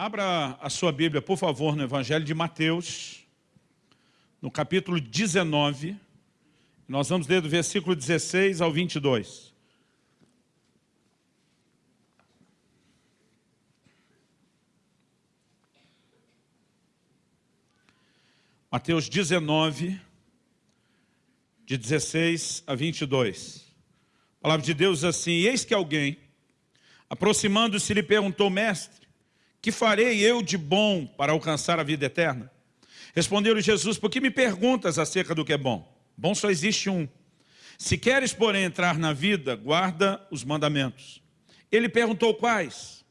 Abra a sua Bíblia, por favor, no Evangelho de Mateus, no capítulo 19. Nós vamos ler do versículo 16 ao 22. Mateus 19, de 16 a 22. A palavra de Deus assim, eis que alguém, aproximando-se, lhe perguntou, mestre, que farei eu de bom para alcançar a vida eterna? Respondeu-lhe Jesus, por que me perguntas acerca do que é bom? Bom só existe um. Se queres, porém, entrar na vida, guarda os mandamentos. Ele perguntou quais?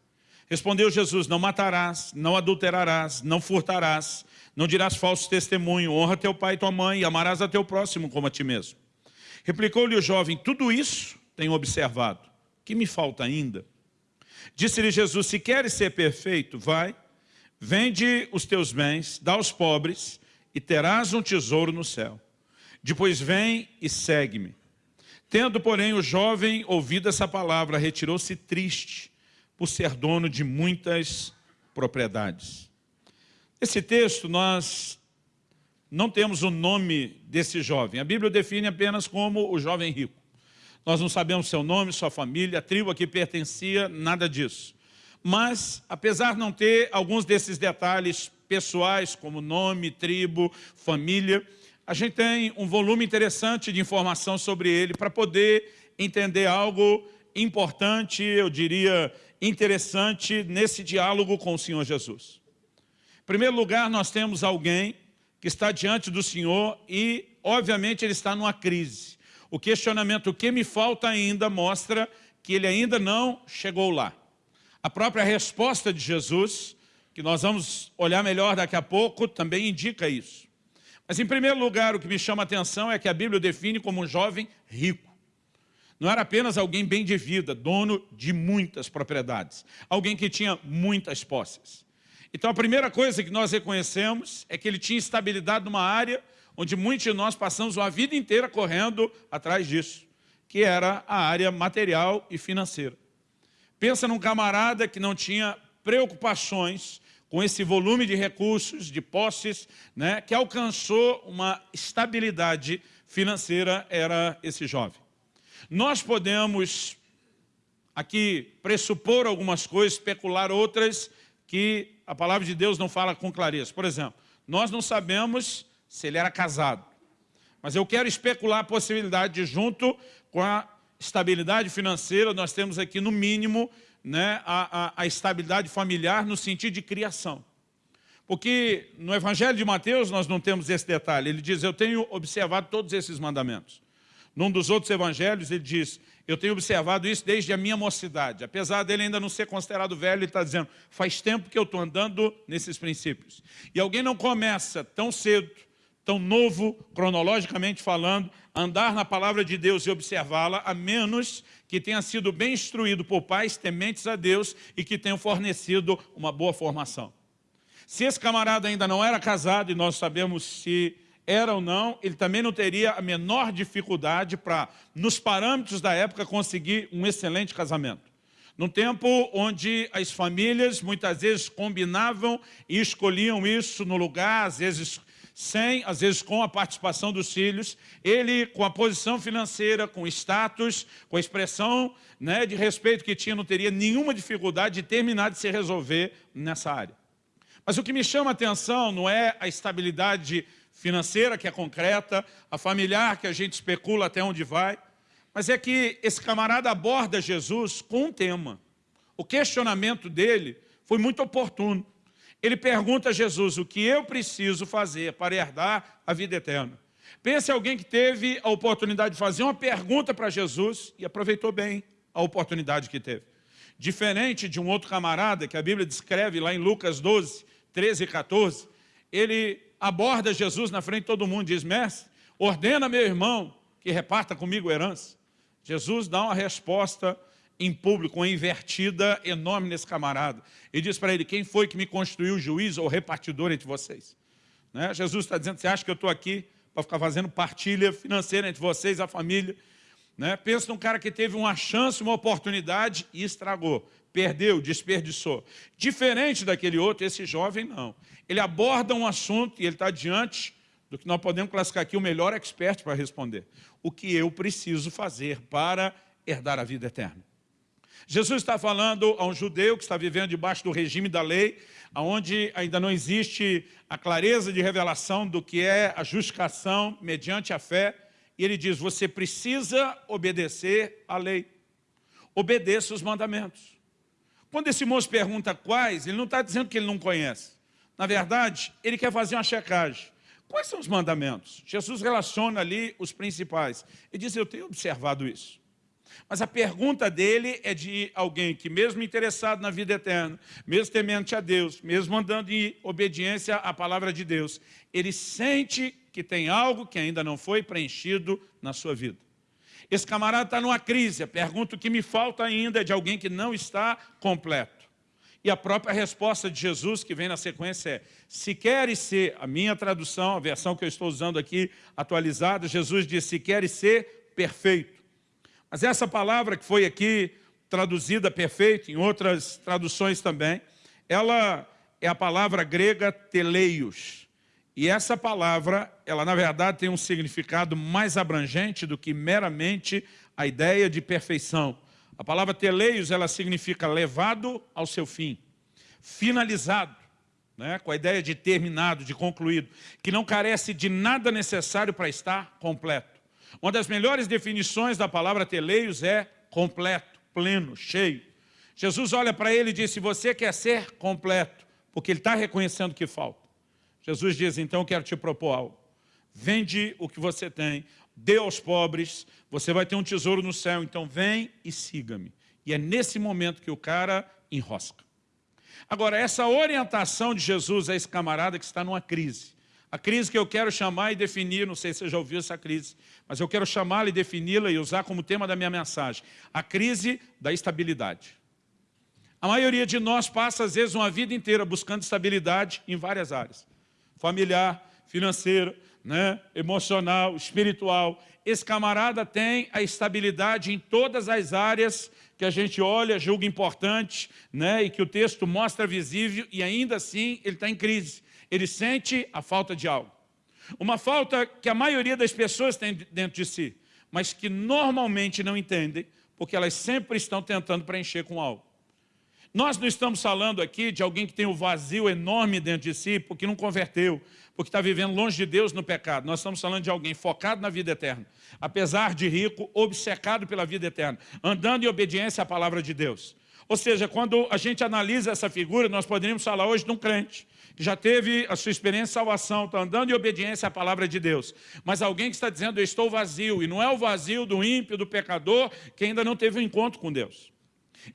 Respondeu Jesus, não matarás, não adulterarás, não furtarás, não dirás falso testemunho, honra teu pai e tua mãe, e amarás a teu próximo como a ti mesmo. Replicou-lhe o jovem, tudo isso tenho observado. que me falta ainda? Disse-lhe Jesus, se queres ser perfeito, vai, vende os teus bens, dá aos pobres, e terás um tesouro no céu. Depois vem e segue-me. Tendo, porém, o jovem ouvido essa palavra, retirou-se triste, por ser dono de muitas propriedades. Esse texto, nós não temos o nome desse jovem. A Bíblia define apenas como o jovem rico. Nós não sabemos seu nome, sua família, a tribo a que pertencia, nada disso. Mas, apesar de não ter alguns desses detalhes pessoais, como nome, tribo, família, a gente tem um volume interessante de informação sobre ele para poder entender algo importante, eu diria interessante, nesse diálogo com o Senhor Jesus. Em primeiro lugar, nós temos alguém que está diante do Senhor e, obviamente, ele está numa crise. O questionamento, o que me falta ainda, mostra que ele ainda não chegou lá. A própria resposta de Jesus, que nós vamos olhar melhor daqui a pouco, também indica isso. Mas, em primeiro lugar, o que me chama a atenção é que a Bíblia define como um jovem rico. Não era apenas alguém bem de vida, dono de muitas propriedades. Alguém que tinha muitas posses. Então, a primeira coisa que nós reconhecemos é que ele tinha estabilidade numa área onde muitos de nós passamos a vida inteira correndo atrás disso, que era a área material e financeira. Pensa num camarada que não tinha preocupações com esse volume de recursos, de posses, né, que alcançou uma estabilidade financeira, era esse jovem. Nós podemos aqui pressupor algumas coisas, especular outras que a palavra de Deus não fala com clareza. Por exemplo, nós não sabemos se ele era casado. Mas eu quero especular a possibilidade de, junto com a estabilidade financeira, nós temos aqui, no mínimo, né, a, a, a estabilidade familiar no sentido de criação. Porque no Evangelho de Mateus nós não temos esse detalhe. Ele diz, eu tenho observado todos esses mandamentos. Num dos outros evangelhos ele diz, eu tenho observado isso desde a minha mocidade. Apesar dele ainda não ser considerado velho, ele está dizendo, faz tempo que eu estou andando nesses princípios. E alguém não começa tão cedo tão novo, cronologicamente falando, andar na palavra de Deus e observá-la, a menos que tenha sido bem instruído por pais tementes a Deus e que tenham fornecido uma boa formação. Se esse camarada ainda não era casado, e nós sabemos se era ou não, ele também não teria a menor dificuldade para, nos parâmetros da época, conseguir um excelente casamento. Num tempo onde as famílias muitas vezes combinavam e escolhiam isso no lugar, às vezes sem, às vezes com a participação dos filhos, ele com a posição financeira, com status, com a expressão né, de respeito que tinha, não teria nenhuma dificuldade de terminar de se resolver nessa área. Mas o que me chama a atenção não é a estabilidade financeira, que é concreta, a familiar, que a gente especula até onde vai, mas é que esse camarada aborda Jesus com um tema. O questionamento dele foi muito oportuno. Ele pergunta a Jesus, o que eu preciso fazer para herdar a vida eterna? Pense alguém que teve a oportunidade de fazer uma pergunta para Jesus e aproveitou bem a oportunidade que teve. Diferente de um outro camarada que a Bíblia descreve lá em Lucas 12, 13 e 14, ele aborda Jesus na frente de todo mundo e diz, mestre, ordena meu irmão que reparta comigo herança. Jesus dá uma resposta em público, uma invertida enorme nesse camarada. E diz para ele, quem foi que me construiu juiz ou repartidor entre vocês? Né? Jesus está dizendo, você acha que eu estou aqui para ficar fazendo partilha financeira entre vocês, a família? Né? Pensa num cara que teve uma chance, uma oportunidade e estragou. perdeu, desperdiçou. Diferente daquele outro, esse jovem não. Ele aborda um assunto e ele está diante do que nós podemos classificar aqui o melhor expert para responder. O que eu preciso fazer para herdar a vida eterna? Jesus está falando a um judeu que está vivendo debaixo do regime da lei, onde ainda não existe a clareza de revelação do que é a justificação mediante a fé, e ele diz, você precisa obedecer à lei. Obedeça os mandamentos. Quando esse moço pergunta quais, ele não está dizendo que ele não conhece. Na verdade, ele quer fazer uma checagem. Quais são os mandamentos? Jesus relaciona ali os principais. Ele diz, eu tenho observado isso. Mas a pergunta dele é de alguém que mesmo interessado na vida eterna, mesmo temente a Deus, mesmo andando em obediência à palavra de Deus, ele sente que tem algo que ainda não foi preenchido na sua vida. Esse camarada está numa crise, a pergunta que me falta ainda é de alguém que não está completo. E a própria resposta de Jesus, que vem na sequência, é se queres ser, a minha tradução, a versão que eu estou usando aqui, atualizada, Jesus diz, se queres ser perfeito. Mas essa palavra que foi aqui traduzida perfeito, em outras traduções também, ela é a palavra grega teleios. E essa palavra, ela na verdade tem um significado mais abrangente do que meramente a ideia de perfeição. A palavra teleios, ela significa levado ao seu fim, finalizado, né, com a ideia de terminado, de concluído, que não carece de nada necessário para estar completo. Uma das melhores definições da palavra teleios é completo, pleno, cheio. Jesus olha para ele e diz, se você quer ser completo, porque ele está reconhecendo que falta. Jesus diz, então eu quero te propor algo. Vende o que você tem, dê aos pobres, você vai ter um tesouro no céu, então vem e siga-me. E é nesse momento que o cara enrosca. Agora, essa orientação de Jesus a esse camarada que está numa crise, a crise que eu quero chamar e definir, não sei se você já ouviu essa crise, mas eu quero chamá-la e defini-la e usar como tema da minha mensagem, a crise da estabilidade. A maioria de nós passa, às vezes, uma vida inteira buscando estabilidade em várias áreas. Familiar, financeira, né, emocional, espiritual. Esse camarada tem a estabilidade em todas as áreas que a gente olha, julga importante, né, e que o texto mostra visível, e ainda assim ele está em crise. Ele sente a falta de algo. Uma falta que a maioria das pessoas tem dentro de si, mas que normalmente não entendem, porque elas sempre estão tentando preencher com algo. Nós não estamos falando aqui de alguém que tem um vazio enorme dentro de si, porque não converteu, porque está vivendo longe de Deus no pecado. Nós estamos falando de alguém focado na vida eterna, apesar de rico, obcecado pela vida eterna, andando em obediência à palavra de Deus. Ou seja, quando a gente analisa essa figura, nós poderíamos falar hoje de um crente, já teve a sua experiência de salvação, está andando em obediência à palavra de Deus. Mas alguém que está dizendo, eu estou vazio, e não é o vazio do ímpio, do pecador, que ainda não teve um encontro com Deus.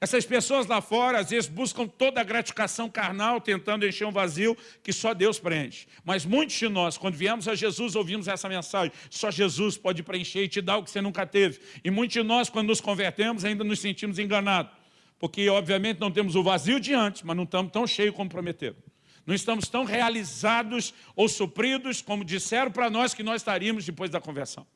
Essas pessoas lá fora, às vezes, buscam toda a gratificação carnal, tentando encher um vazio que só Deus preenche. Mas muitos de nós, quando viemos a Jesus, ouvimos essa mensagem, só Jesus pode preencher e te dar o que você nunca teve. E muitos de nós, quando nos convertemos, ainda nos sentimos enganados. Porque, obviamente, não temos o vazio de antes, mas não estamos tão cheios como prometeram. Não estamos tão realizados ou supridos como disseram para nós que nós estaríamos depois da conversão.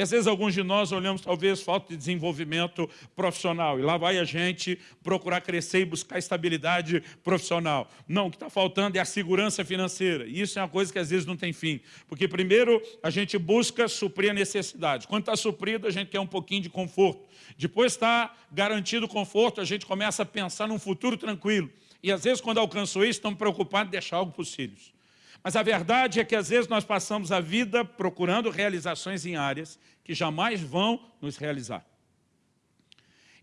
E às vezes alguns de nós olhamos talvez falta de desenvolvimento profissional e lá vai a gente procurar crescer e buscar estabilidade profissional. Não, o que está faltando é a segurança financeira. E isso é uma coisa que às vezes não tem fim. Porque primeiro a gente busca suprir a necessidade. Quando está suprido, a gente quer um pouquinho de conforto. Depois está garantido o conforto, a gente começa a pensar num futuro tranquilo. E às vezes quando alcançou isso, estamos preocupados em deixar algo para os filhos. Mas a verdade é que às vezes nós passamos a vida procurando realizações em áreas que jamais vão nos realizar.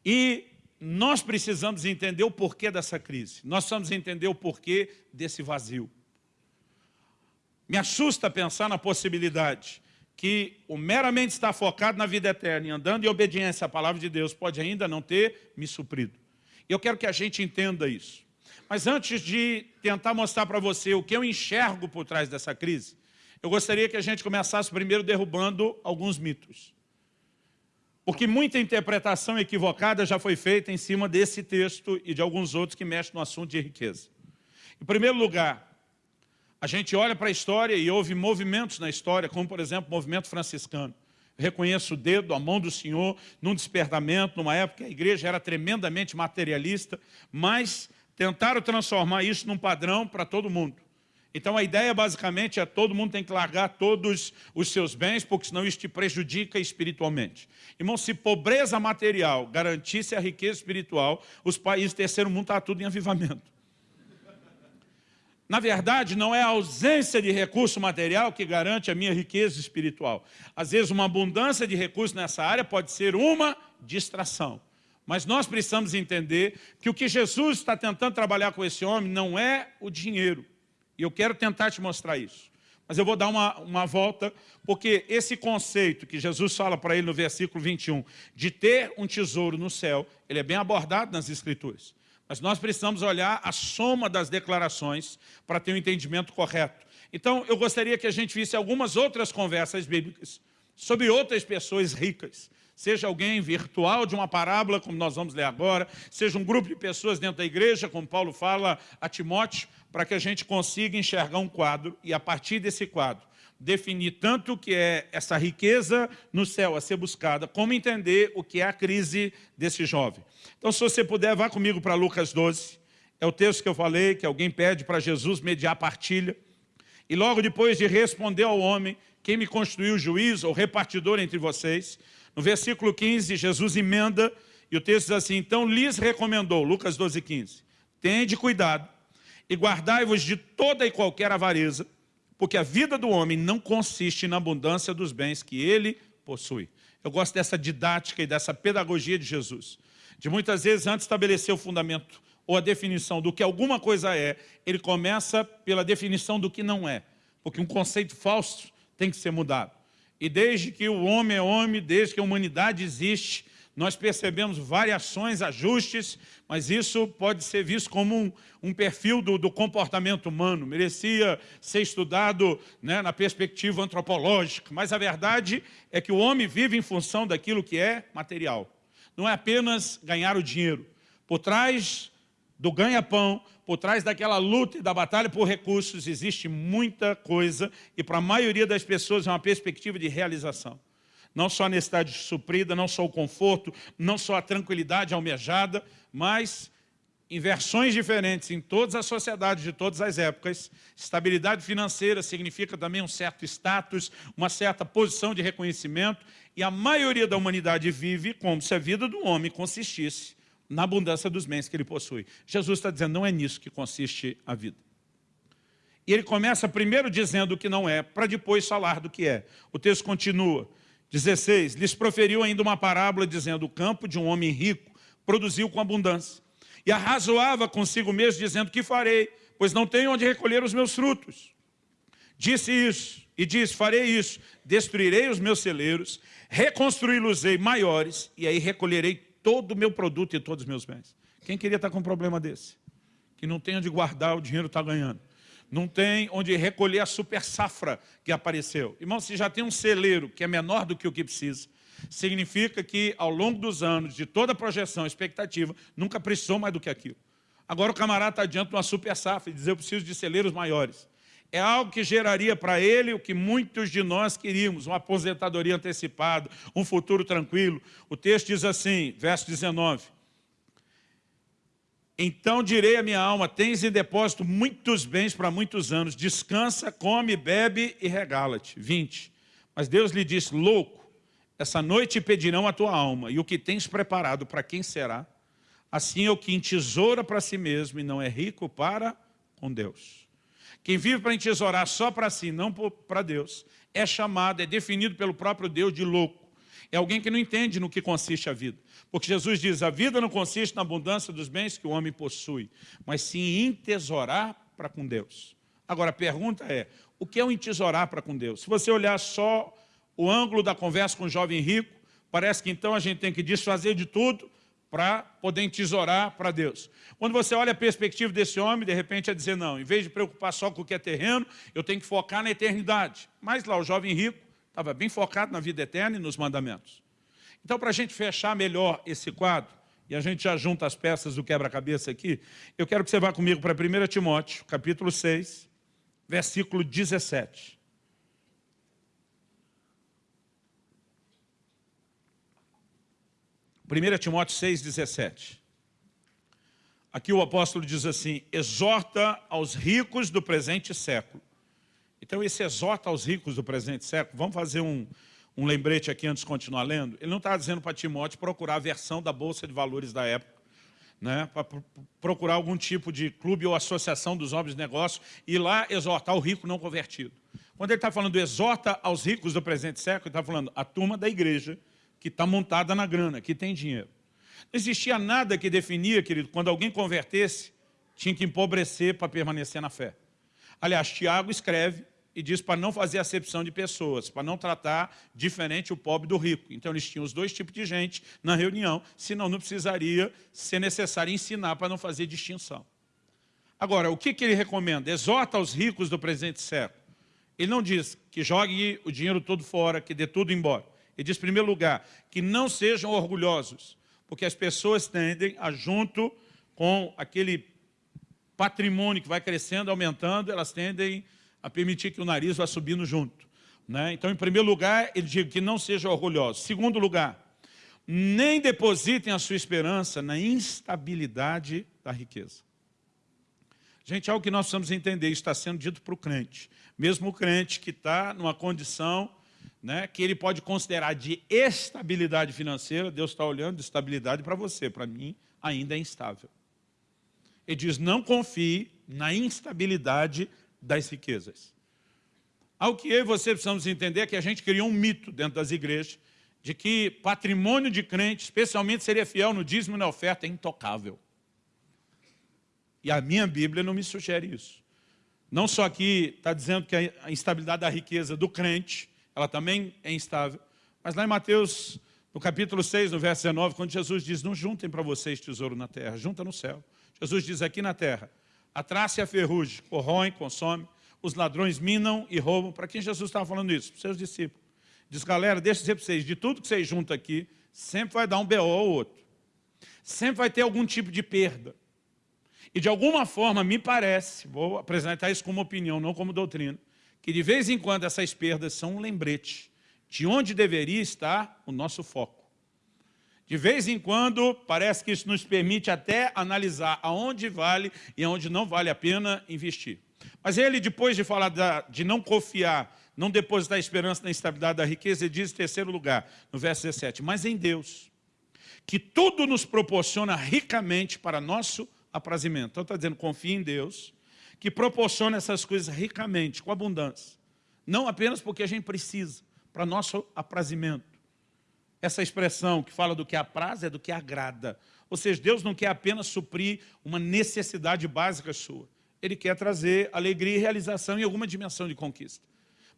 E nós precisamos entender o porquê dessa crise. Nós precisamos entender o porquê desse vazio. Me assusta pensar na possibilidade que o meramente estar focado na vida eterna e andando em obediência à palavra de Deus pode ainda não ter me suprido. Eu quero que a gente entenda isso. Mas antes de tentar mostrar para você o que eu enxergo por trás dessa crise, eu gostaria que a gente começasse primeiro derrubando alguns mitos. Porque muita interpretação equivocada já foi feita em cima desse texto e de alguns outros que mexem no assunto de riqueza. Em primeiro lugar, a gente olha para a história e houve movimentos na história, como por exemplo o movimento franciscano. reconheço o dedo, a mão do Senhor, num despertamento, numa época que a igreja era tremendamente materialista, mas tentaram transformar isso num padrão para todo mundo. Então a ideia basicamente é todo mundo tem que largar todos os seus bens, porque senão isso te prejudica espiritualmente. Irmão, se pobreza material garantisse a riqueza espiritual, os países do terceiro mundo estão tudo em avivamento. Na verdade, não é a ausência de recurso material que garante a minha riqueza espiritual. Às vezes, uma abundância de recursos nessa área pode ser uma distração. Mas nós precisamos entender que o que Jesus está tentando trabalhar com esse homem não é o dinheiro. E eu quero tentar te mostrar isso. Mas eu vou dar uma, uma volta, porque esse conceito que Jesus fala para ele no versículo 21, de ter um tesouro no céu, ele é bem abordado nas Escrituras. Mas nós precisamos olhar a soma das declarações para ter um entendimento correto. Então, eu gostaria que a gente visse algumas outras conversas bíblicas sobre outras pessoas ricas. Seja alguém virtual de uma parábola, como nós vamos ler agora, seja um grupo de pessoas dentro da igreja, como Paulo fala a Timóteo, para que a gente consiga enxergar um quadro e, a partir desse quadro, definir tanto o que é essa riqueza no céu a ser buscada, como entender o que é a crise desse jovem. Então, se você puder, vá comigo para Lucas 12. É o texto que eu falei, que alguém pede para Jesus mediar partilha. E logo depois de responder ao homem, quem me constituiu juiz ou repartidor entre vocês, no versículo 15, Jesus emenda, e o texto diz assim, então lhes recomendou, Lucas 12, 15, tende cuidado e guardai-vos de toda e qualquer avareza, porque a vida do homem não consiste na abundância dos bens que ele possui. Eu gosto dessa didática e dessa pedagogia de Jesus. De muitas vezes, antes estabelecer o fundamento ou a definição do que alguma coisa é, ele começa pela definição do que não é. Porque um conceito falso tem que ser mudado. E desde que o homem é homem, desde que a humanidade existe, nós percebemos variações, ajustes, mas isso pode ser visto como um, um perfil do, do, comportamento humano, merecia ser estudado né, na perspectiva antropológica, mas a verdade é que o homem vive em função daquilo que é material. Não é apenas ganhar o dinheiro. Por trás do ganha-pão, por trás daquela luta e da batalha por recursos, existe muita coisa e para a maioria das pessoas é uma perspectiva de realização. Não só a necessidade suprida, não só o conforto, não só a tranquilidade almejada, mas em versões diferentes em todas as sociedades de todas as épocas. Estabilidade financeira significa também um certo status, uma certa posição de reconhecimento, e a maioria da humanidade vive como se a vida do homem consistisse na abundância dos bens que ele possui. Jesus está dizendo, não é nisso que consiste a vida. E ele começa primeiro dizendo o que não é, para depois falar do que é. O texto continua, 16, lhes proferiu ainda uma parábola dizendo, o campo de um homem rico produziu com abundância. E arrazoava consigo mesmo dizendo, que farei? Pois não tenho onde recolher os meus frutos. Disse isso, e disse, farei isso, destruirei os meus celeiros, reconstruí-los-ei maiores, e aí recolherei todo o meu produto e todos os meus bens. Quem queria estar com um problema desse? Que não tem onde guardar, o dinheiro está ganhando não tem onde recolher a super safra que apareceu. Irmão, se já tem um celeiro que é menor do que o que precisa, significa que ao longo dos anos, de toda a projeção, expectativa, nunca precisou mais do que aquilo. Agora o camarada está diante de uma super safra e diz, eu preciso de celeiros maiores. É algo que geraria para ele o que muitos de nós queríamos, uma aposentadoria antecipada, um futuro tranquilo. O texto diz assim, verso 19, então direi à minha alma, tens em depósito muitos bens para muitos anos, descansa, come, bebe e regala-te. 20. Mas Deus lhe disse, louco, essa noite pedirão a tua alma, e o que tens preparado para quem será? Assim é o que entesoura para si mesmo e não é rico para com Deus. Quem vive para entesourar só para si, não para Deus, é chamado, é definido pelo próprio Deus de louco. É alguém que não entende no que consiste a vida. Porque Jesus diz, a vida não consiste na abundância dos bens que o homem possui, mas sim em entesourar para com Deus. Agora, a pergunta é, o que é o entesourar para com Deus? Se você olhar só o ângulo da conversa com o jovem rico, parece que então a gente tem que desfazer de tudo para poder entesourar para Deus. Quando você olha a perspectiva desse homem, de repente é dizer, não, em vez de preocupar só com o que é terreno, eu tenho que focar na eternidade. Mas lá o jovem rico estava bem focado na vida eterna e nos mandamentos. Então, para a gente fechar melhor esse quadro, e a gente já junta as peças do quebra-cabeça aqui, eu quero que você vá comigo para 1 Timóteo, capítulo 6, versículo 17. 1 Timóteo 6, 17. Aqui o apóstolo diz assim, exorta aos ricos do presente século. Então esse exorta aos ricos do presente século, vamos fazer um, um lembrete aqui antes de continuar lendo. Ele não está dizendo para Timóteo procurar a versão da Bolsa de Valores da época, né, para procurar algum tipo de clube ou associação dos homens de negócio e lá exortar o rico não convertido. Quando ele está falando exorta aos ricos do presente século, ele está falando a turma da igreja que está montada na grana, que tem dinheiro. Não existia nada que definia, querido, quando alguém convertesse, tinha que empobrecer para permanecer na fé. Aliás, Tiago escreve e diz para não fazer acepção de pessoas, para não tratar diferente o pobre do rico. Então eles tinham os dois tipos de gente na reunião, senão não precisaria ser necessário ensinar para não fazer distinção. Agora, o que, que ele recomenda? Exorta aos ricos do presente século. Ele não diz que jogue o dinheiro todo fora, que dê tudo embora. Ele diz, em primeiro lugar, que não sejam orgulhosos, porque as pessoas tendem a, junto com aquele patrimônio que vai crescendo, aumentando, elas tendem a permitir que o nariz vá subindo junto. Né? Então, em primeiro lugar, ele diz que não seja orgulhoso. Segundo lugar, nem depositem a sua esperança na instabilidade da riqueza. Gente, é algo que nós precisamos entender, isso está sendo dito para o crente. Mesmo o crente que está numa condição né, que ele pode considerar de estabilidade financeira, Deus está olhando de estabilidade para você, para mim ainda é instável. Ele diz, não confie na instabilidade das riquezas. Ao que eu e você precisamos entender é que a gente criou um mito dentro das igrejas de que patrimônio de crente, especialmente seria fiel no dízimo e na oferta, é intocável. E a minha Bíblia não me sugere isso. Não só aqui está dizendo que a instabilidade da riqueza do crente ela também é instável. Mas lá em Mateus, no capítulo 6, no verso 19, quando Jesus diz, não juntem para vocês tesouro na terra, junta no céu. Jesus diz aqui na terra, a traça e a ferrugem corroem, consomem, os ladrões minam e roubam. Para quem Jesus estava falando isso? Para os seus discípulos. Diz, galera, deixa eu dizer para vocês, de tudo que vocês juntam aqui, sempre vai dar um BO ou outro. Sempre vai ter algum tipo de perda. E de alguma forma, me parece, vou apresentar isso como opinião, não como doutrina, que de vez em quando essas perdas são um lembrete de onde deveria estar o nosso foco. De vez em quando, parece que isso nos permite até analisar aonde vale e aonde não vale a pena investir. Mas ele, depois de falar da, de não confiar, não depositar esperança na estabilidade da riqueza, ele diz em terceiro lugar, no verso 17, mas em Deus, que tudo nos proporciona ricamente para nosso aprazimento. Então está dizendo, confie em Deus, que proporciona essas coisas ricamente, com abundância. Não apenas porque a gente precisa, para nosso aprazimento. Essa expressão que fala do que apraz é do que agrada. Ou seja, Deus não quer apenas suprir uma necessidade básica sua. Ele quer trazer alegria e realização em alguma dimensão de conquista.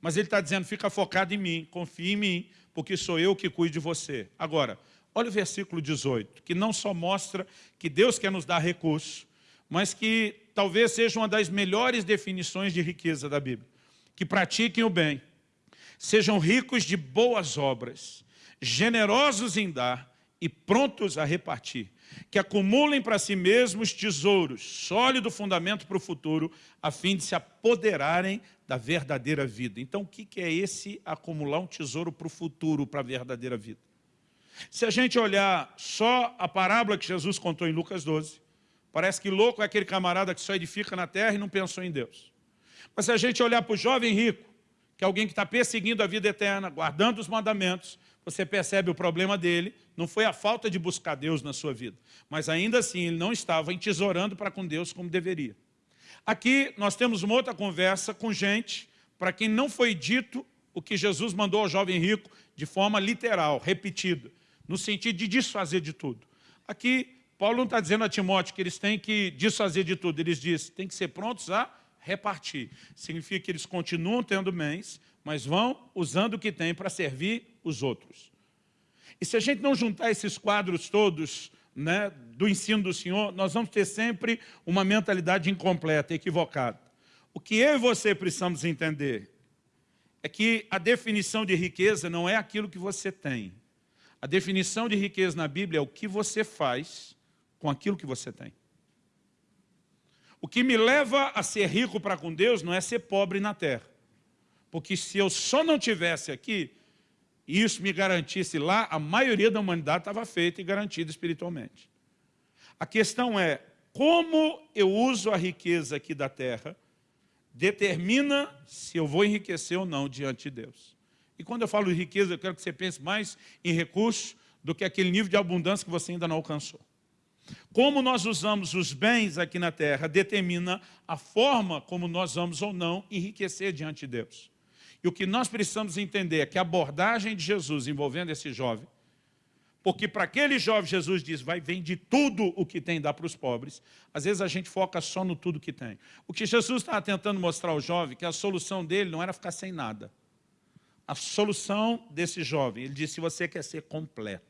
Mas ele está dizendo, fica focado em mim, confie em mim, porque sou eu que cuido de você. Agora, olha o versículo 18, que não só mostra que Deus quer nos dar recurso, mas que talvez seja uma das melhores definições de riqueza da Bíblia. Que pratiquem o bem, sejam ricos de boas obras, generosos em dar e prontos a repartir, que acumulem para si mesmos tesouros, sólido fundamento para o futuro, a fim de se apoderarem da verdadeira vida. Então, o que é esse acumular um tesouro para o futuro, para a verdadeira vida? Se a gente olhar só a parábola que Jesus contou em Lucas 12, Parece que louco é aquele camarada que só edifica na terra e não pensou em Deus. Mas se a gente olhar para o jovem rico, que é alguém que está perseguindo a vida eterna, guardando os mandamentos, você percebe o problema dele, não foi a falta de buscar Deus na sua vida, mas ainda assim ele não estava entesourando para com Deus como deveria. Aqui nós temos uma outra conversa com gente para quem não foi dito o que Jesus mandou ao jovem rico de forma literal, repetida, no sentido de desfazer de tudo. Aqui Paulo não está dizendo a Timóteo que eles têm que desfazer de tudo, eles dizem têm que ser prontos a repartir. Significa que eles continuam tendo bens, mas vão usando o que têm para servir os outros. E se a gente não juntar esses quadros todos né, do ensino do Senhor, nós vamos ter sempre uma mentalidade incompleta, equivocada. O que eu e você precisamos entender é que a definição de riqueza não é aquilo que você tem. A definição de riqueza na Bíblia é o que você faz com aquilo que você tem. O que me leva a ser rico para com Deus não é ser pobre na terra. Porque se eu só não tivesse aqui, e isso me garantisse lá, a maioria da humanidade estava feita e garantida espiritualmente. A questão é, como eu uso a riqueza aqui da terra, determina se eu vou enriquecer ou não diante de Deus. E quando eu falo de riqueza, eu quero que você pense mais em recursos do que aquele nível de abundância que você ainda não alcançou. Como nós usamos os bens aqui na terra determina a forma como nós vamos ou não enriquecer diante de Deus. E o que nós precisamos entender é que a abordagem de Jesus envolvendo esse jovem, porque para aquele jovem Jesus diz, vai vende tudo o que tem dá para os pobres. Às vezes a gente foca só no tudo que tem. O que Jesus estava tentando mostrar ao jovem, que a solução dele não era ficar sem nada. A solução desse jovem, ele disse, se você quer ser completo,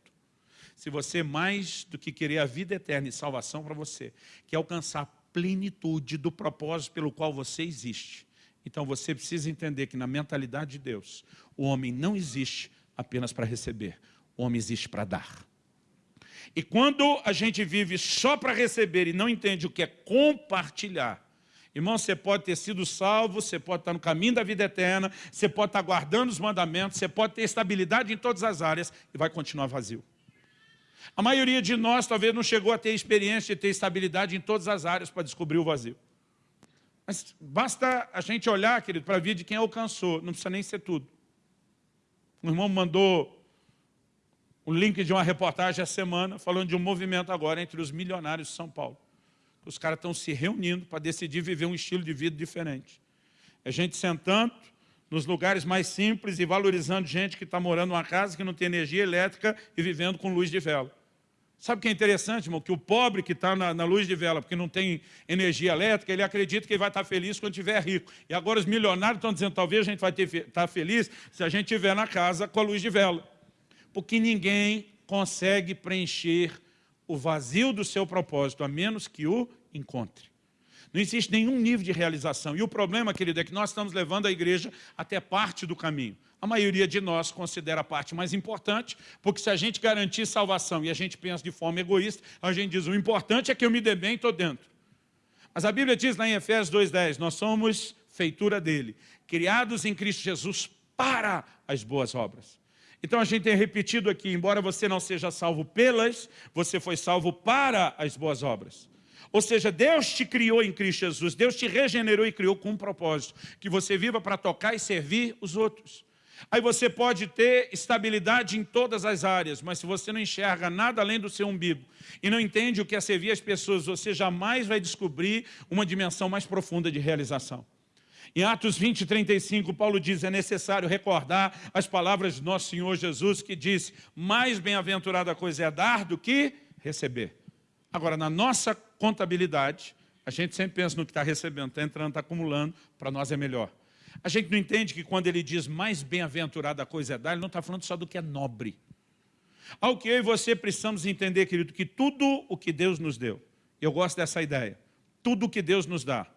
se você mais do que querer a vida eterna e salvação para você, quer alcançar a plenitude do propósito pelo qual você existe, então você precisa entender que na mentalidade de Deus, o homem não existe apenas para receber, o homem existe para dar. E quando a gente vive só para receber e não entende o que é compartilhar, Irmão, você pode ter sido salvo, você pode estar no caminho da vida eterna, você pode estar guardando os mandamentos, você pode ter estabilidade em todas as áreas e vai continuar vazio. A maioria de nós talvez não chegou a ter experiência de ter estabilidade em todas as áreas para descobrir o vazio. Mas basta a gente olhar, querido, para a vida de quem alcançou, não precisa nem ser tudo. Um irmão mandou o link de uma reportagem essa semana, falando de um movimento agora entre os milionários de São Paulo. Os caras estão se reunindo para decidir viver um estilo de vida diferente. É gente sentando nos lugares mais simples e valorizando gente que está morando numa casa que não tem energia elétrica e vivendo com luz de vela. Sabe o que é interessante, irmão? Que o pobre que está na, na, luz de vela, porque não tem energia elétrica, ele acredita que ele vai estar tá feliz quando estiver rico. E agora os milionários estão dizendo, talvez a gente vai estar tá feliz se a gente estiver na casa com a luz de vela. Porque ninguém consegue preencher o vazio do seu propósito, a menos que o encontre. Não existe nenhum nível de realização. E o problema, querido, é que nós estamos levando a igreja até parte do caminho. A maioria de nós considera a parte mais importante, porque se a gente garantir salvação e a gente pensa de forma egoísta, a gente diz, o importante é que eu me dê bem e estou dentro. Mas a Bíblia diz lá em Efésios 2,10, nós somos feitura dele, criados em Cristo Jesus para as boas obras. Então a gente tem repetido aqui, embora você não seja salvo pelas, você foi salvo para as boas obras. Ou seja, Deus te criou em Cristo Jesus, Deus te regenerou e criou com um propósito, que você viva para tocar e servir os outros. Aí você pode ter estabilidade em todas as áreas, mas se você não enxerga nada além do seu umbigo e não entende o que é servir as pessoas, você jamais vai descobrir uma dimensão mais profunda de realização. Em Atos 20, 35, Paulo diz, é necessário recordar as palavras de nosso Senhor Jesus, que disse, mais bem-aventurada coisa é dar do que receber. Agora, na nossa contabilidade, a gente sempre pensa no que está recebendo, está entrando, está acumulando, para nós é melhor. A gente não entende que quando ele diz mais bem-aventurada a coisa é dar, ele não está falando só do que é nobre. Ao que eu e você precisamos entender, querido, que tudo o que Deus nos deu, eu gosto dessa ideia, tudo o que Deus nos dá,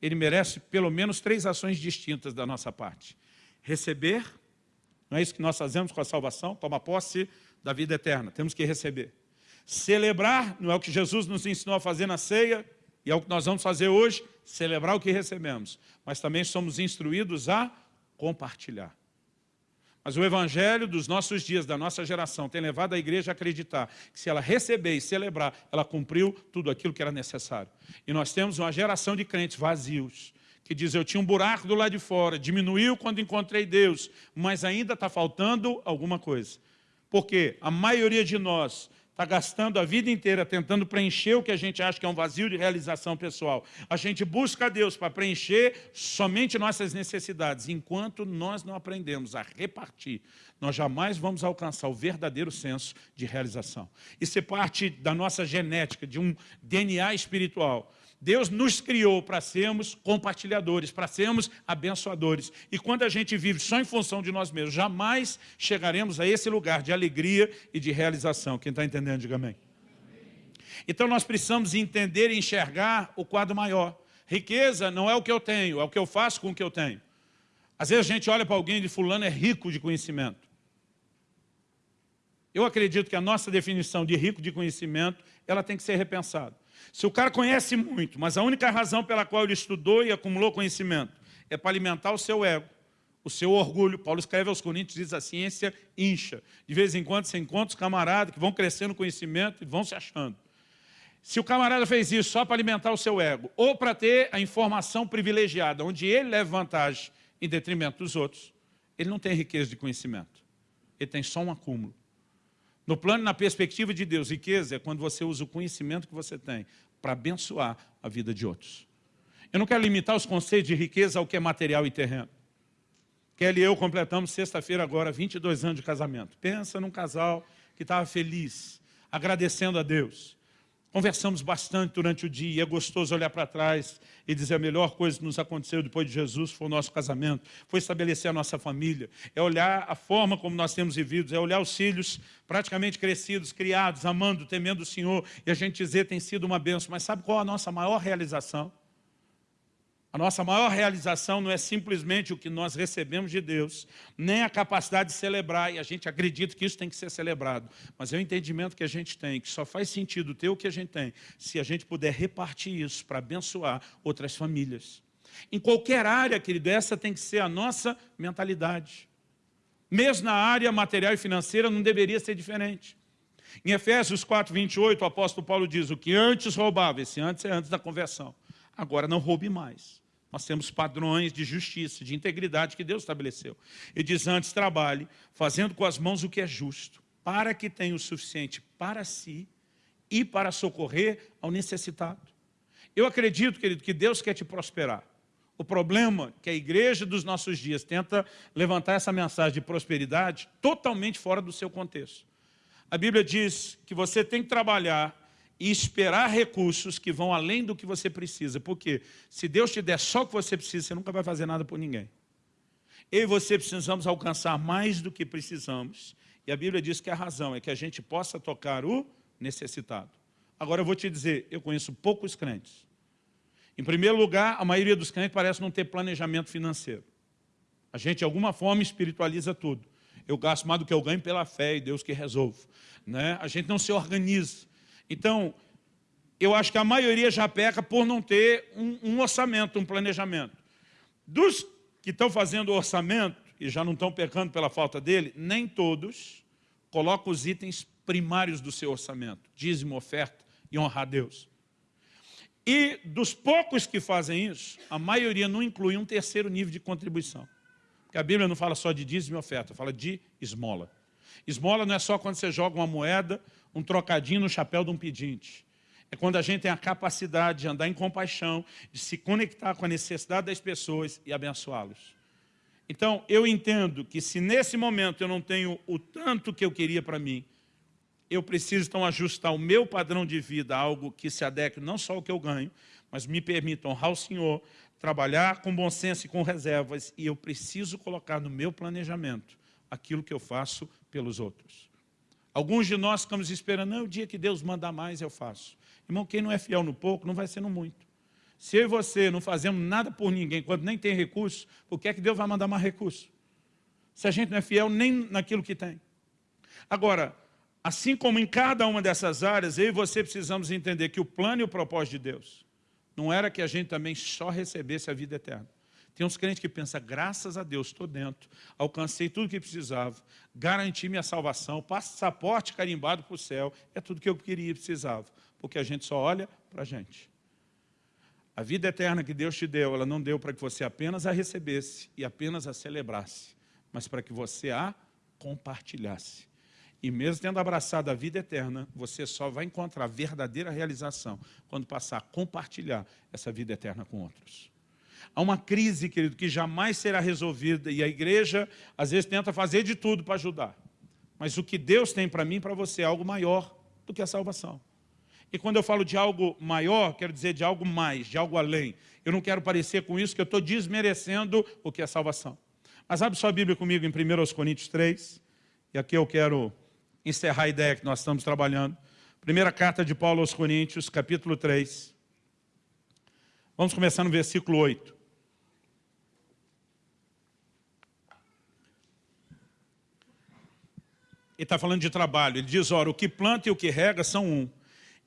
ele merece pelo menos três ações distintas da nossa parte. Receber, não é isso que nós fazemos com a salvação, toma posse da vida eterna, temos que receber. Celebrar, não é o que Jesus nos ensinou a fazer na ceia, e é o que nós vamos fazer hoje, celebrar o que recebemos. Mas também somos instruídos a compartilhar. Mas o evangelho dos nossos dias, da nossa geração, tem levado a igreja a acreditar que se ela receber e celebrar, ela cumpriu tudo aquilo que era necessário. E nós temos uma geração de crentes vazios, que diz, eu tinha um buraco do lado de fora, diminuiu quando encontrei Deus, mas ainda está faltando alguma coisa. Porque a maioria de nós está gastando a vida inteira tentando preencher o que a gente acha que é um vazio de realização pessoal. A gente busca a Deus para preencher somente nossas necessidades. Enquanto nós não aprendemos a repartir, nós jamais vamos alcançar o verdadeiro senso de realização. Isso é parte da nossa genética, de um DNA espiritual. Deus nos criou para sermos compartilhadores, para sermos abençoadores. E quando a gente vive só em função de nós mesmos, jamais chegaremos a esse lugar de alegria e de realização. Quem está entendendo, diga amém. Então nós precisamos entender e enxergar o quadro maior. Riqueza não é o que eu tenho, é o que eu faço com o que eu tenho. Às vezes a gente olha para alguém de fulano é rico de conhecimento. Eu acredito que a nossa definição de rico de conhecimento, ela tem que ser repensada. Se o cara conhece muito, mas a única razão pela qual ele estudou e acumulou conhecimento é para alimentar o seu ego, o seu orgulho. Paulo escreve aos Coríntios, diz a ciência incha. De vez em quando você encontra os camaradas que vão crescendo conhecimento e vão se achando. Se o camarada fez isso só para alimentar o seu ego, ou para ter a informação privilegiada, onde ele leva vantagem em detrimento dos outros, ele não tem riqueza de conhecimento. Ele tem só um acúmulo. No plano, na perspectiva de Deus, riqueza é quando você usa o conhecimento que você tem para abençoar a vida de outros. Eu não quero limitar os conceitos de riqueza ao que é material e terreno. Kelly e eu completamos sexta-feira agora 22 anos de casamento. Pensa num casal que estava feliz, agradecendo a Deus. Conversamos bastante durante o dia, é gostoso olhar para trás e dizer a melhor coisa que nos aconteceu depois de Jesus foi o nosso casamento, foi estabelecer a nossa família, é olhar a forma como nós temos vivido, é olhar os filhos praticamente crescidos, criados, amando, temendo o Senhor, e a gente dizer tem sido uma benção. Mas sabe qual a nossa maior realização? A nossa maior realização não é simplesmente o que nós recebemos de Deus, nem a capacidade de celebrar, e a gente acredita que isso tem que ser celebrado, mas é o entendimento que a gente tem, que só faz sentido ter o que a gente tem, se a gente puder repartir isso para abençoar outras famílias. Em qualquer área, querido, essa tem que ser a nossa mentalidade. Mesmo na área material e financeira não deveria ser diferente. Em Efésios 4, 28, o apóstolo Paulo diz, o que antes roubava, esse antes é antes da conversão, agora não roube mais. Nós temos padrões de justiça, de integridade que Deus estabeleceu. Ele diz antes, trabalhe, fazendo com as mãos o que é justo, para que tenha o suficiente para si e para socorrer ao necessitado. Eu acredito, querido, que Deus quer te prosperar. O problema que a igreja dos nossos dias tenta levantar essa mensagem de prosperidade totalmente fora do seu contexto. A Bíblia diz que você tem que trabalhar e esperar recursos que vão além do que você precisa. Porque se Deus te der só o que você precisa, você nunca vai fazer nada por ninguém. Eu e você precisamos alcançar mais do que precisamos. E a Bíblia diz que a razão é que a gente possa tocar o necessitado. Agora eu vou te dizer, eu conheço poucos crentes. Em primeiro lugar, a maioria dos crentes parece não ter planejamento financeiro. A gente, de alguma forma, espiritualiza tudo. Eu gasto mais do que eu ganho pela fé e Deus que resolve. Né? A gente não se organiza. Então, eu acho que a maioria já peca por não ter um, um orçamento, um planejamento. Dos que estão fazendo orçamento, e já não estão pecando pela falta dele, nem todos colocam os itens primários do seu orçamento, dízimo, oferta e honrar a Deus. E dos poucos que fazem isso, a maioria não inclui um terceiro nível de contribuição. Porque a Bíblia não fala só de dízimo e oferta, fala de esmola. Esmola não é só quando você joga uma moeda um trocadinho no chapéu de um pedinte. É quando a gente tem a capacidade de andar em compaixão, de se conectar com a necessidade das pessoas e abençoá-los. Então, eu entendo que se nesse momento eu não tenho o tanto que eu queria para mim, eu preciso então ajustar o meu padrão de vida a algo que se adeque não só ao que eu ganho, mas me permita honrar o Senhor, trabalhar com bom senso e com reservas, e eu preciso colocar no meu planejamento aquilo que eu faço pelos outros. Alguns de nós ficamos esperando, não, o dia que Deus mandar mais eu faço. Irmão, quem não é fiel no pouco, não vai ser no muito. Se eu e você não fazemos nada por ninguém, quando nem tem recurso, por que é que Deus vai mandar mais recurso? Se a gente não é fiel nem naquilo que tem. Agora, assim como em cada uma dessas áreas, eu e você precisamos entender que o plano e o propósito de Deus não era que a gente também só recebesse a vida eterna. Tem uns crentes que pensam, graças a Deus, estou dentro, alcancei tudo o que precisava, garanti minha salvação, passaporte carimbado para o céu, é tudo que eu queria e precisava, porque a gente só olha para a gente. A vida eterna que Deus te deu, ela não deu para que você apenas a recebesse e apenas a celebrasse, mas para que você a compartilhasse. E mesmo tendo abraçado a vida eterna, você só vai encontrar verdadeira realização quando passar a compartilhar essa vida eterna com outros. Há uma crise, querido, que jamais será resolvida e a igreja, às vezes, tenta fazer de tudo para ajudar. Mas o que Deus tem para mim e para você é algo maior do que a salvação. E quando eu falo de algo maior, quero dizer de algo mais, de algo além. Eu não quero parecer com isso que eu estou desmerecendo o que é salvação. Mas abre sua Bíblia comigo em 1 Coríntios 3, e aqui eu quero encerrar a ideia que nós estamos trabalhando. Primeira carta de Paulo aos Coríntios, capítulo 3. Vamos começar no versículo 8. Ele está falando de trabalho. Ele diz, ora, o que planta e o que rega são um.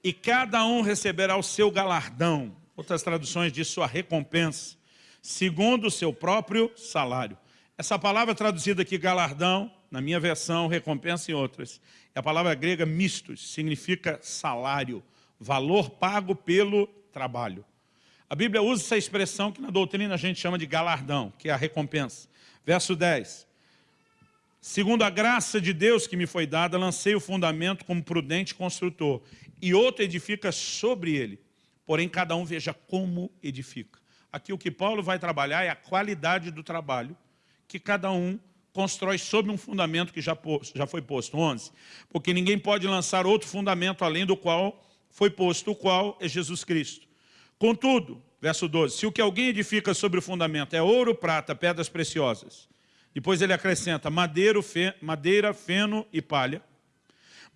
E cada um receberá o seu galardão. Outras traduções diz sua recompensa, segundo o seu próprio salário. Essa palavra traduzida aqui, galardão, na minha versão, recompensa em outras, é a palavra grega mistos, significa salário, valor pago pelo trabalho. A Bíblia usa essa expressão que na doutrina a gente chama de galardão, que é a recompensa. Verso 10. Segundo a graça de Deus que me foi dada, lancei o fundamento como prudente construtor, e outro edifica sobre ele. Porém, cada um veja como edifica. Aqui o que Paulo vai trabalhar é a qualidade do trabalho que cada um constrói sobre um fundamento que já, já foi posto. 11. Porque ninguém pode lançar outro fundamento além do qual foi posto, o qual é Jesus Cristo. Contudo, verso 12, se o que alguém edifica sobre o fundamento é ouro, prata, pedras preciosas, depois ele acrescenta madeira, fe, madeira feno e palha.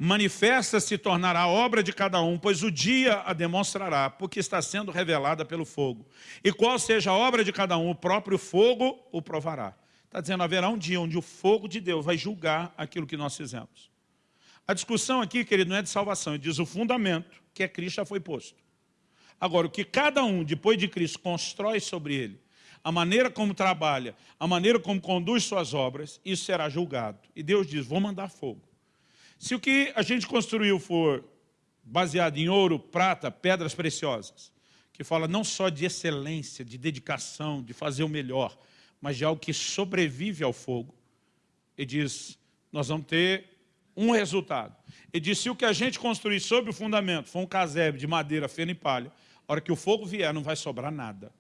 Manifesta se tornará a obra de cada um, pois o dia a demonstrará, porque está sendo revelada pelo fogo. E qual seja a obra de cada um, o próprio fogo o provará. Está dizendo, haverá um dia onde o fogo de Deus vai julgar aquilo que nós fizemos. A discussão aqui, querido, não é de salvação, ele diz o fundamento, que é Cristo, já foi posto. Agora, o que cada um, depois de Cristo, constrói sobre ele, a maneira como trabalha, a maneira como conduz suas obras, isso será julgado. E Deus diz, vou mandar fogo. Se o que a gente construiu for baseado em ouro, prata, pedras preciosas, que fala não só de excelência, de dedicação, de fazer o melhor, mas de algo que sobrevive ao fogo, ele diz, nós vamos ter um resultado. Ele diz, se o que a gente construir sobre o fundamento for um casebre de madeira, feno e palha, hora que o fogo vier, não vai sobrar nada.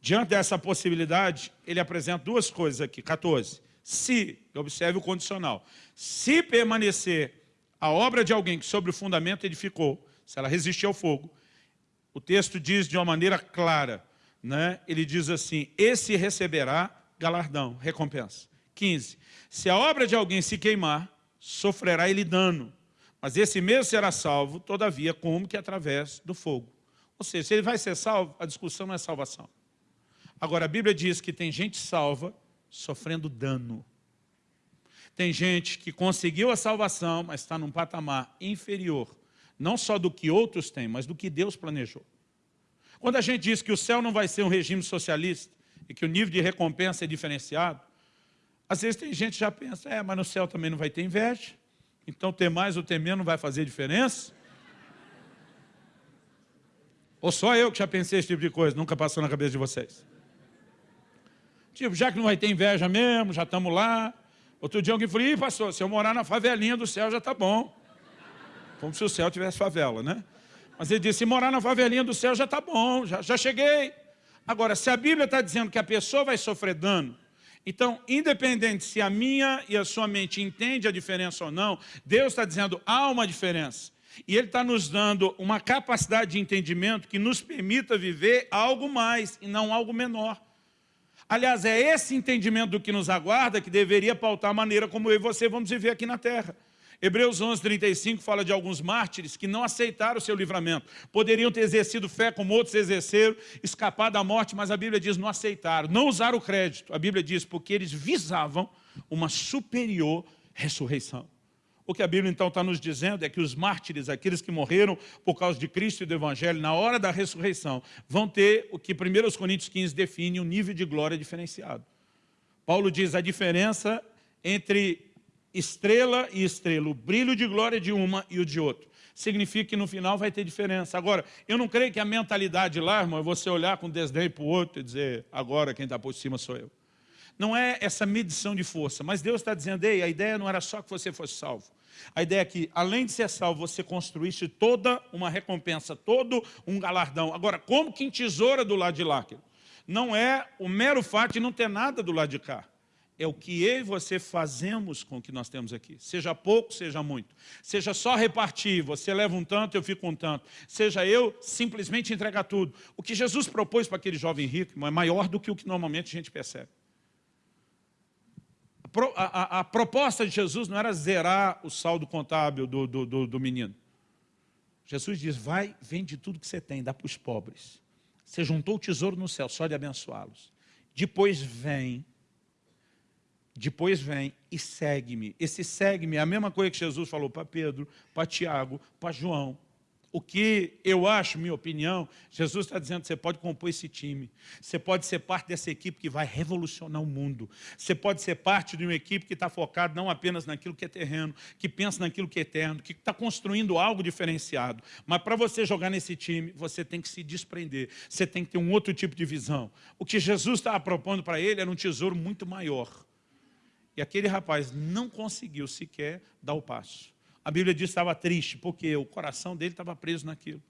Diante dessa possibilidade, ele apresenta duas coisas aqui, 14. Se, observe o condicional, se permanecer a obra de alguém que sobre o fundamento edificou, se ela resistir ao fogo, o texto diz de uma maneira clara, né? ele diz assim, esse receberá galardão, recompensa. 15. Se a obra de alguém se queimar, sofrerá ele dano, mas esse mesmo será salvo, todavia, como que através do fogo. Ou seja, se ele vai ser salvo, a discussão não é salvação. Agora, a Bíblia diz que tem gente salva sofrendo dano. Tem gente que conseguiu a salvação, mas está num patamar inferior, não só do que outros têm, mas do que Deus planejou. Quando a gente diz que o céu não vai ser um regime socialista e que o nível de recompensa é diferenciado, às vezes tem gente que já pensa, é, mas no céu também não vai ter inveja, então ter mais ou ter menos não vai fazer diferença. Ou só eu que já pensei esse tipo de coisa, nunca passou na cabeça de vocês. Tipo, já que não vai ter inveja mesmo, já estamos lá. Outro dia alguém falou, ih, pastor, se eu morar na favelinha do céu já está bom. Como se o céu tivesse favela, né? Mas ele disse, se morar na favelinha do céu já está bom, já, já cheguei. Agora, se a Bíblia está dizendo que a pessoa vai sofrer dano, então, independente se a minha e a sua mente entende a diferença ou não, Deus está dizendo, há uma diferença. E Ele está nos dando uma capacidade de entendimento que nos permita viver algo mais e não algo menor. Aliás, é esse entendimento do que nos aguarda que deveria pautar a maneira como eu e você vamos viver aqui na terra. Hebreus 11, 35 fala de alguns mártires que não aceitaram o seu livramento. Poderiam ter exercido fé como outros exerceram, escapar da morte, mas a Bíblia diz não aceitaram, não usaram o crédito. A Bíblia diz porque eles visavam uma superior ressurreição. O que a Bíblia então está nos dizendo é que os mártires, aqueles que morreram por causa de Cristo e do Evangelho, na hora da ressurreição, vão ter o que 1 Coríntios 15 define, um nível de glória diferenciado. Paulo diz a diferença entre estrela e estrela, o brilho de glória de uma e o de outro. Significa que no final vai ter diferença. Agora, eu não creio que a mentalidade lá, irmão, é você olhar com desdém para o outro e dizer, agora quem está por cima sou eu. Não é essa medição de força, mas Deus está dizendo, ei, a ideia não era só que você fosse salvo. A ideia é que, além de ser salvo, você construísse toda uma recompensa, todo um galardão. Agora, como que em tesoura do lado de lá? Não é o mero fato de não ter nada do lado de cá. É o que eu e você fazemos com o que nós temos aqui. Seja pouco, seja muito. Seja só repartir, você leva um tanto, eu fico um tanto. Seja eu simplesmente entregar tudo. O que Jesus propôs para aquele jovem rico é maior do que o que normalmente a gente percebe a, a, proposta de Jesus não era zerar o saldo contábil do, do, do, do menino. Jesus diz, vai, vende tudo que você tem, dá para os pobres. Você juntou o tesouro no céu, só de abençoá-los. Depois vem, depois vem e segue-me. Esse segue-me é a mesma coisa que Jesus falou para Pedro, para Tiago, para João. O que eu acho, minha opinião, Jesus está dizendo você pode compor esse time, você pode ser parte dessa equipe que vai revolucionar o mundo, você pode ser parte de uma equipe que está focada não apenas naquilo que é terreno, que pensa naquilo que é eterno, que está construindo algo diferenciado, mas para você jogar nesse time, você tem que se desprender, você tem que ter um outro tipo de visão. O que Jesus estava propondo para ele era um tesouro muito maior, e aquele rapaz não conseguiu sequer dar o passo. A Bíblia diz que estava triste, porque o coração dele estava preso naquilo.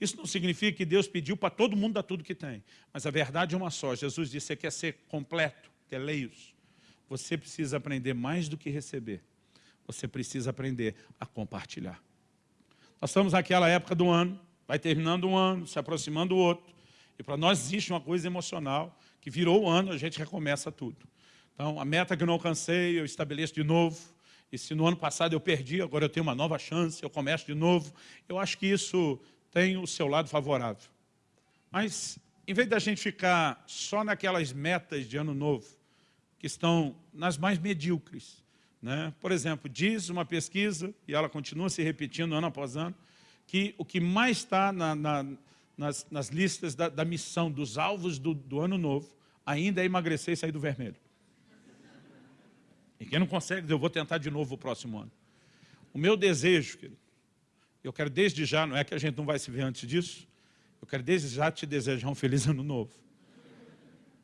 Isso não significa que Deus pediu para todo mundo dar tudo que tem. Mas a verdade é uma só. Jesus disse, você quer ser completo, teleios. Você precisa aprender mais do que receber. Você precisa aprender a compartilhar. Nós estamos naquela época do ano, vai terminando um ano, se aproximando o outro. E para nós existe uma coisa emocional, que virou o ano, a gente recomeça tudo. Então, a meta que eu não alcancei, eu estabeleço de novo. E se no ano passado eu perdi, agora eu tenho uma nova chance, eu começo de novo. Eu acho que isso tem o seu lado favorável. Mas, em vez da gente ficar só naquelas metas de ano novo, que estão nas mais medíocres, né? por exemplo, diz uma pesquisa, e ela continua se repetindo ano após ano, que o que mais está na, na, nas, nas, listas da, da, missão, dos alvos do, do ano novo, ainda é emagrecer e sair do vermelho. E quem não consegue, eu vou tentar de novo o próximo ano. O meu desejo, querido, eu quero desde já, não é que a gente não vai se ver antes disso, eu quero desde já te desejar um feliz ano novo.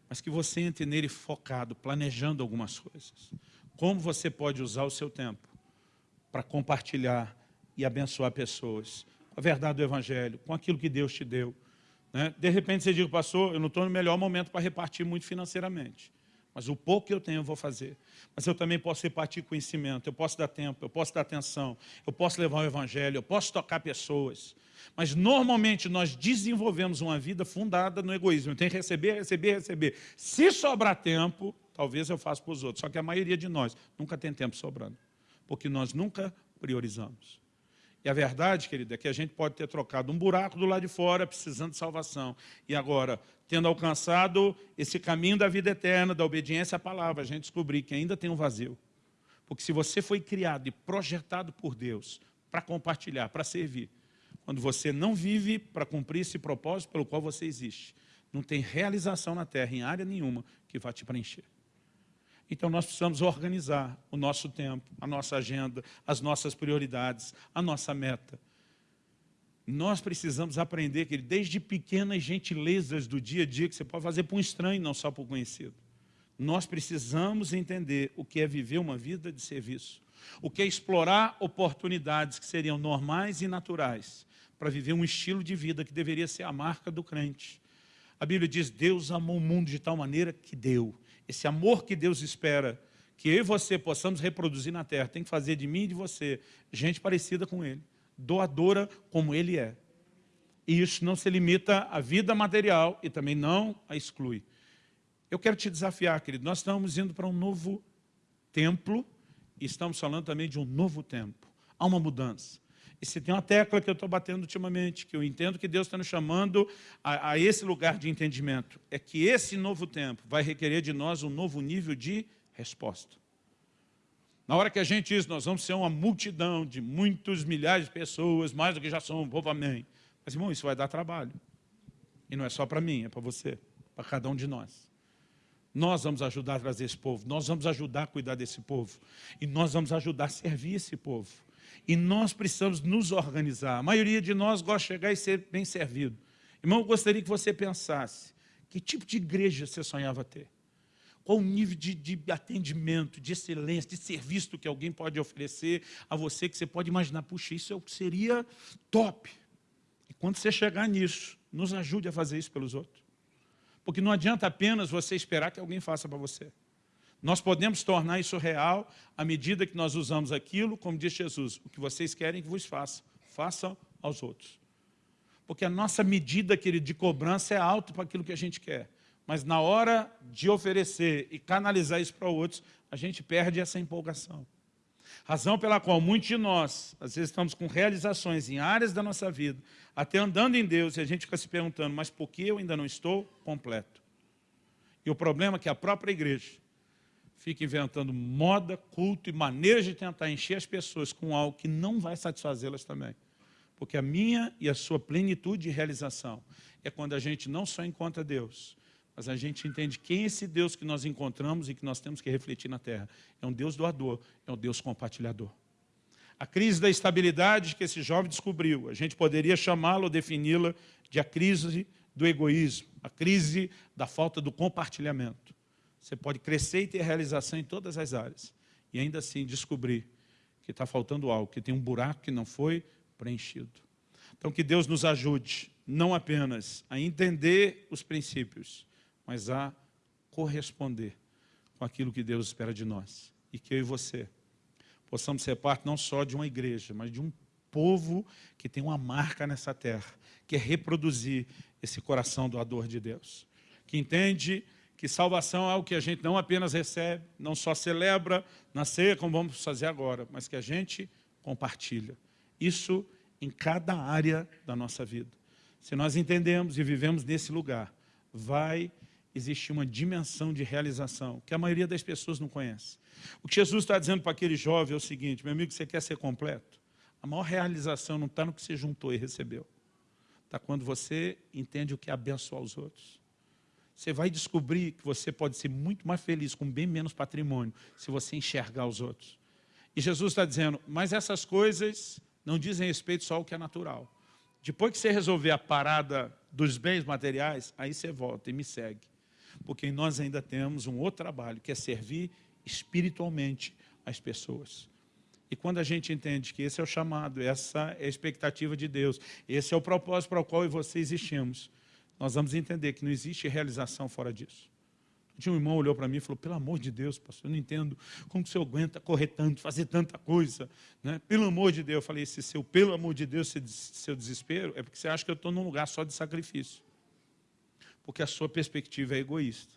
Mas que você entre nele focado, planejando algumas coisas. Como você pode usar o seu tempo para compartilhar e abençoar pessoas com a verdade do Evangelho, com aquilo que Deus te deu. Né? De repente você diz, pastor, eu não estou no melhor momento para repartir muito financeiramente. Mas o pouco que eu tenho eu vou fazer. Mas eu também posso repartir conhecimento, eu posso dar tempo, eu posso dar atenção, eu posso levar o evangelho, eu posso tocar pessoas. Mas normalmente nós desenvolvemos uma vida fundada no egoísmo. Eu tenho que receber, receber, receber. Se sobrar tempo, talvez eu faça para os outros. Só que a maioria de nós nunca tem tempo sobrando. Porque nós nunca priorizamos. E a verdade, querida, é que a gente pode ter trocado um buraco do lado de fora, precisando de salvação. E agora, tendo alcançado esse caminho da vida eterna, da obediência à palavra, a gente descobrir que ainda tem um vazio. Porque se você foi criado e projetado por Deus para compartilhar, para servir, quando você não vive para cumprir esse propósito pelo qual você existe, não tem realização na terra, em área nenhuma, que vai te preencher. Então nós precisamos organizar o nosso tempo, a nossa agenda, as nossas prioridades, a nossa meta. Nós precisamos aprender que desde pequenas gentilezas do dia a dia que você pode fazer para um estranho, não só para o conhecido. Nós precisamos entender o que é viver uma vida de serviço, o que é explorar oportunidades que seriam normais e naturais para viver um estilo de vida que deveria ser a marca do crente. A Bíblia diz, Deus amou o mundo de tal maneira que deu esse amor que Deus espera que eu e você possamos reproduzir na terra, tem que fazer de mim e de você gente parecida com Ele, doadora como Ele é. E isso não se limita à vida material e também não a exclui. Eu quero te desafiar, querido, nós estamos indo para um novo templo e estamos falando também de um novo tempo. Há uma mudança. E se tem uma tecla que eu estou batendo ultimamente, que eu entendo que Deus está nos chamando a, a, esse lugar de entendimento, é que esse novo tempo vai requerer de nós um novo nível de resposta. Na hora que a gente diz, nós vamos ser uma multidão de muitos milhares de pessoas, mais do que já somos, povo amém. Mas, irmão, isso vai dar trabalho. E não é só para mim, é para você, para cada um de nós. Nós vamos ajudar a trazer esse povo, nós vamos ajudar a cuidar desse povo. E nós vamos ajudar a servir esse povo. E nós precisamos nos organizar. A maioria de nós gosta de chegar e ser bem servido. Irmão, eu gostaria que você pensasse, que tipo de igreja você sonhava ter? Qual o nível de, de, atendimento, de excelência, de serviço que alguém pode oferecer a você, que você pode imaginar, puxa, isso seria top. E quando você chegar nisso, nos ajude a fazer isso pelos outros. Porque não adianta apenas você esperar que alguém faça para você. Nós podemos tornar isso real à medida que nós usamos aquilo, como diz Jesus, o que vocês querem que vos façam, façam aos outros. Porque a nossa medida, querido, de cobrança é alta para aquilo que a gente quer. Mas na hora de oferecer e canalizar isso para outros, a gente perde essa empolgação. Razão pela qual muitos de nós, às vezes estamos com realizações em áreas da nossa vida, até andando em Deus, e a gente fica se perguntando, mas por que eu ainda não estou completo? E o problema é que a própria igreja fica inventando moda, culto e maneiras de tentar encher as pessoas com algo que não vai satisfazê-las também. Porque a minha e a sua plenitude e realização é quando a gente não só encontra Deus, mas a gente entende quem é esse Deus que nós encontramos e que nós temos que refletir na terra. É um Deus doador, é um Deus compartilhador. A crise da estabilidade que esse jovem descobriu, a gente poderia chamá-la defini-la de a crise do egoísmo, a crise da falta do compartilhamento. Você pode crescer e ter realização em todas as áreas, e ainda assim descobrir que está faltando algo, que tem um buraco que não foi preenchido. Então que Deus nos ajude, não apenas a entender os princípios, mas a corresponder com aquilo que Deus espera de nós. E que eu e você possamos ser parte não só de uma igreja, mas de um povo que tem uma marca nessa terra, que é reproduzir esse coração doador de Deus. Que entende que salvação é algo que a gente não apenas recebe, não só celebra na ceia, como vamos fazer agora, mas que a gente compartilha. Isso em cada área da nossa vida. Se nós entendemos e vivemos nesse lugar, vai existir uma dimensão de realização que a maioria das pessoas não conhece. O que Jesus está dizendo para aquele jovem é o seguinte, meu amigo, você quer ser completo? A maior realização não está no que você juntou e recebeu. Está quando você entende o que é abençoar os outros. Você vai descobrir que você pode ser muito mais feliz com bem menos patrimônio se você enxergar os outros. E Jesus está dizendo, mas essas coisas não dizem respeito só ao que é natural. Depois que você resolver a parada dos bens materiais, aí você volta e me segue. Porque nós ainda temos um outro trabalho, que é servir espiritualmente as pessoas. E quando a gente entende que esse é o chamado, essa é a expectativa de Deus, esse é o propósito para o qual eu e você existimos, nós vamos entender que não existe realização fora disso. Um irmão olhou para mim e falou, pelo amor de Deus, pastor, eu não entendo como você aguenta correr tanto, fazer tanta coisa. Né? Pelo amor de Deus, eu falei, esse seu pelo amor de Deus, seu desespero, é porque você acha que eu estou num lugar só de sacrifício. Porque a sua perspectiva é egoísta.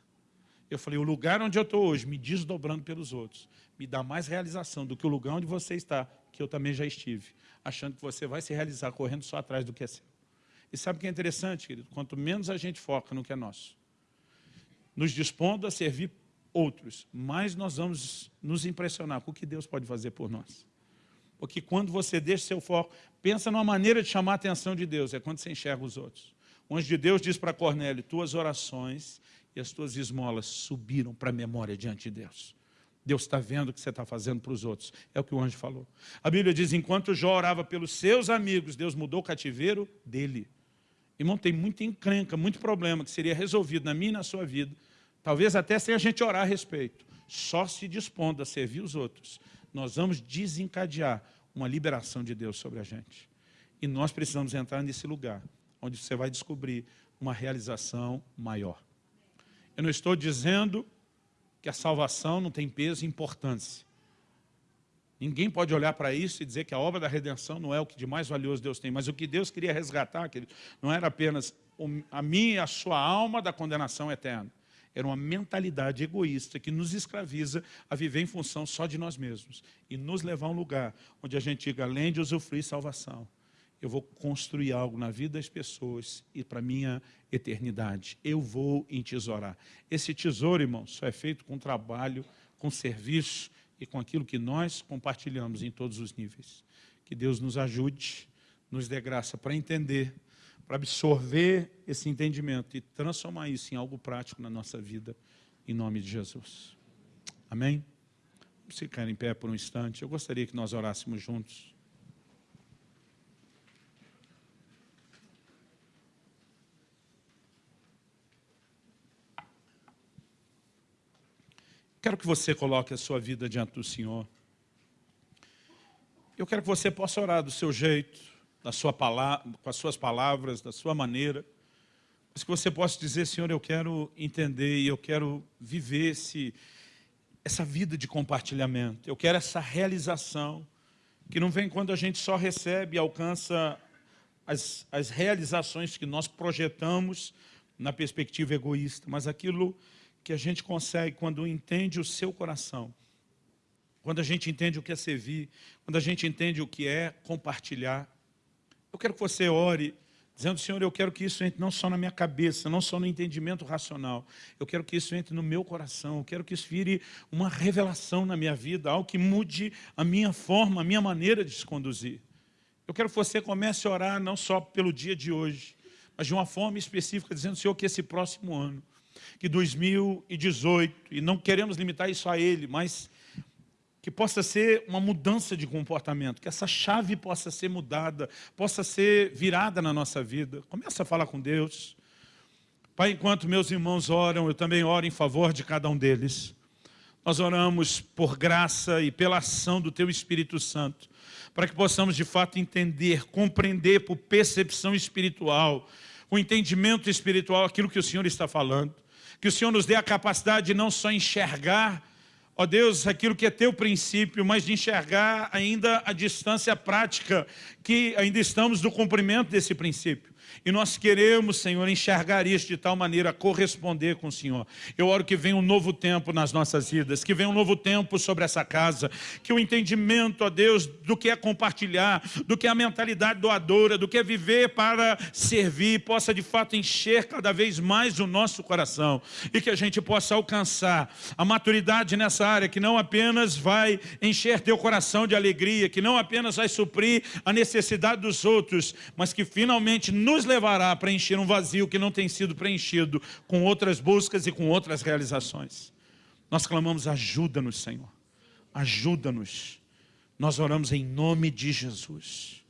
Eu falei, o lugar onde eu estou hoje, me desdobrando pelos outros, me dá mais realização do que o lugar onde você está, que eu também já estive, achando que você vai se realizar correndo só atrás do que é seu. E sabe o que é interessante, querido? Quanto menos a gente foca no que é nosso, nos dispondo a servir outros, mais nós vamos nos impressionar com o que Deus pode fazer por nós. Porque quando você deixa seu foco, pensa numa maneira de chamar a atenção de Deus, é quando você enxerga os outros. O anjo de Deus diz para Cornélio, tuas orações e as tuas esmolas subiram para a memória diante de Deus. Deus está vendo o que você está fazendo para os outros. É o que o anjo falou. A Bíblia diz, enquanto Jó orava pelos seus amigos, Deus mudou o cativeiro dele. Irmão, tem muita encrenca, muito problema que seria resolvido na minha e na sua vida, talvez até sem a gente orar a respeito. Só se dispondo a servir os outros, nós vamos desencadear uma liberação de Deus sobre a gente. E nós precisamos entrar nesse lugar, onde você vai descobrir uma realização maior. Eu não estou dizendo que a salvação não tem peso e importância. Ninguém pode olhar para isso e dizer que a obra da redenção não é o que de mais valioso Deus tem, mas o que Deus queria resgatar, querido, não era apenas a minha e a sua alma da condenação eterna. Era uma mentalidade egoísta que nos escraviza a viver em função só de nós mesmos e nos levar a um lugar onde a gente diga, além de usufruir salvação, eu vou construir algo na vida das pessoas e para a minha eternidade. Eu vou entesourar. Esse tesouro, irmão, só é feito com trabalho, com serviço e com aquilo que nós compartilhamos em todos os níveis. Que Deus nos ajude, nos dê graça para entender, para absorver esse entendimento e transformar isso em algo prático na nossa vida, em nome de Jesus. Amém? Vamos ficar em pé por um instante. Eu gostaria que nós orássemos juntos. Quero que você coloque a sua vida diante do Senhor. Eu quero que você possa orar do seu jeito, da sua palavra, com as suas palavras, da sua maneira. Mas que você possa dizer, Senhor, eu quero entender e eu quero viver esse, essa vida de compartilhamento. Eu quero essa realização, que não vem quando a gente só recebe e alcança as, as realizações que nós projetamos na perspectiva egoísta, mas aquilo que a gente consegue quando entende o seu coração, quando a gente entende o que é servir, quando a gente entende o que é compartilhar. Eu quero que você ore, dizendo, Senhor, eu quero que isso entre não só na minha cabeça, não só no entendimento racional, eu quero que isso entre no meu coração, eu quero que isso vire uma revelação na minha vida, algo que mude a minha forma, a minha maneira de se conduzir. Eu quero que você comece a orar não só pelo dia de hoje, mas de uma forma específica, dizendo, Senhor, que esse próximo ano, que 2018, e não queremos limitar isso a ele, mas que possa ser uma mudança de comportamento, que essa chave possa ser mudada, possa ser virada na nossa vida. Começa a falar com Deus. Pai, enquanto meus irmãos oram, eu também oro em favor de cada um deles. Nós oramos por graça e pela ação do Teu Espírito Santo, para que possamos de fato entender, compreender por percepção espiritual, o entendimento espiritual, aquilo que o Senhor está falando. Que o Senhor nos dê a capacidade de não só enxergar, ó Deus, aquilo que é teu princípio, mas de enxergar ainda a distância prática, que ainda estamos no cumprimento desse princípio. E nós queremos, Senhor, enxergar isso de tal maneira corresponder com o Senhor. Eu oro que venha um novo tempo nas nossas vidas, que venha um novo tempo sobre essa casa, que o entendimento, ó Deus, do que é compartilhar, do que é a mentalidade doadora, do que é viver para servir, possa de fato encher cada vez mais o nosso coração e que a gente possa alcançar a maturidade nessa área, que não apenas vai encher teu coração de alegria, que não apenas vai suprir a necessidade dos outros, mas que finalmente nos nos levará a preencher um vazio que não tem sido preenchido com outras buscas e com outras realizações. Nós clamamos, ajuda-nos, Senhor. Ajuda-nos. Nós oramos em nome de Jesus.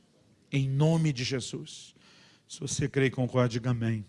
Em nome de Jesus. Se você crê e concorda, diga amém.